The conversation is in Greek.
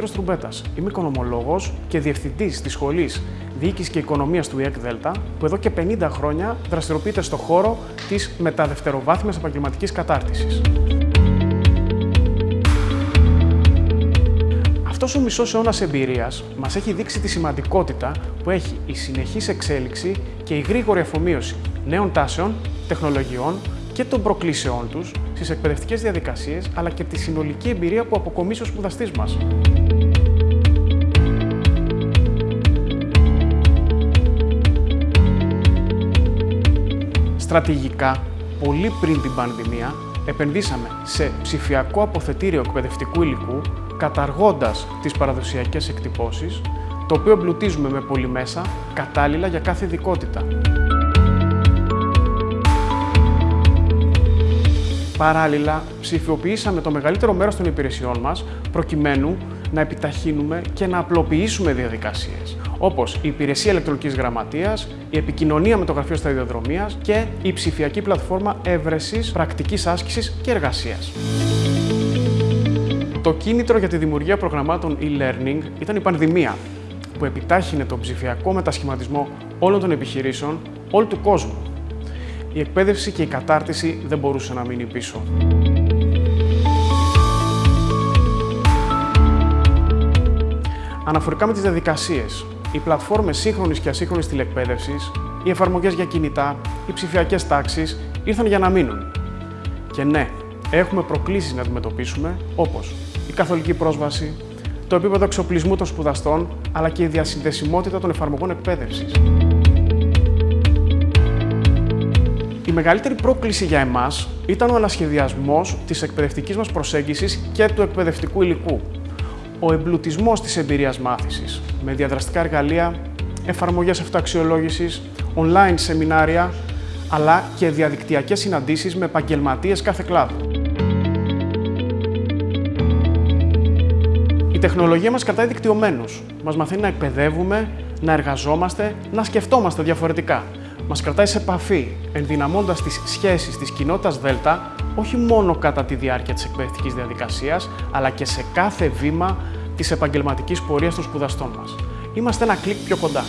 Ονομάζομαι Σπύρος Τρουμπέτας. Είμαι οικονομολόγος και διευθυντής της Σχολής Διοίκησης και Οικονομίας του ΙΕΚ ΔΕΛΤΑ, που εδώ και 50 χρόνια δραστηριοποιείται στο χώρο της μεταδευτεροβάθμιας επαγγελματικής κατάρτισης. Αυτός ο μισός αιώνας εμπειρίας μας έχει δείξει τη σημαντικότητα που έχει η συνεχής εξέλιξη και η γρήγορη αφομοίωση νέων τάσεων, τεχνολογιών και των προκλήσεών τους στις εκπαιδευτικές διαδικασίες, αλλά και τη συνολική εμπειρία που αποκομίσει ο σπουδαστής μας. Στρατηγικά, πολύ πριν την πανδημία, επενδύσαμε σε ψηφιακό αποθετήριο εκπαιδευτικού υλικού, καταργώντας τις παραδοσιακές εκτυπώσεις, το οποίο εμπλουτίζουμε με πολυμέσα κατάλληλα για κάθε ειδικότητα. Παράλληλα, ψηφιοποιήσαμε το μεγαλύτερο μέρος των υπηρεσιών μας, προκειμένου να επιταχύνουμε και να απλοποιήσουμε διαδικασίες, όπως η υπηρεσία ηλεκτρονικής γραμματείας, η επικοινωνία με το γραφείο σταδιοδρομίας και η ψηφιακή πλατφόρμα έβρεσης, πρακτικής άσκησης και εργασίας. Το κίνητρο για τη δημιουργία προγραμμάτων e-learning ήταν η πανδημία, που επιτάχυνε τον ψηφιακό μετασχηματισμό όλων των επιχειρήσεων, όλου του κόσμου η εκπαίδευση και η κατάρτιση δεν μπορούσε να μείνει πίσω. Αναφορικά με τις διαδικασίες, οι πλατφόρμες σύγχρονης και ασύγχρονης τηλεκπαίδευσης, οι εφαρμογές για κινητά, οι ψηφιακές τάξεις ήρθαν για να μείνουν. Και ναι, έχουμε προκλήσεις να αντιμετωπίσουμε, όπως η καθολική πρόσβαση, το επίπεδο εξοπλισμού των σπουδαστών, αλλά και η διασυνδεσιμότητα των εφαρμογών εκπαίδευσης. Η μεγαλύτερη πρόκληση για εμάς ήταν ο ανασχεδιασμός της εκπαιδευτικής μας προσέγγισης και του εκπαιδευτικού υλικού. Ο εμπλουτισμός της εμπειρίας μάθησης με διαδραστικά εργαλεία, εφαρμογές αυτοαξιολόγησης, online σεμινάρια, αλλά και διαδικτυακές συναντήσεις με επαγγελματίες κάθε κλάδου. Η τεχνολογία μας κρατάει δικτυωμένους. Μας μαθαίνει να εκπαιδεύουμε, να εργαζόμαστε, να σκεφτόμαστε διαφορετικά μας κρατάει σε επαφή, ενδυναμώντας τις σχέσεις της κοινότητας ΔΕΛΤΑ, όχι μόνο κατά τη διάρκεια της εκπαιδευτικής διαδικασίας, αλλά και σε κάθε βήμα της επαγγελματικής πορείας των σπουδαστών μας. Είμαστε ένα κλικ πιο κοντά.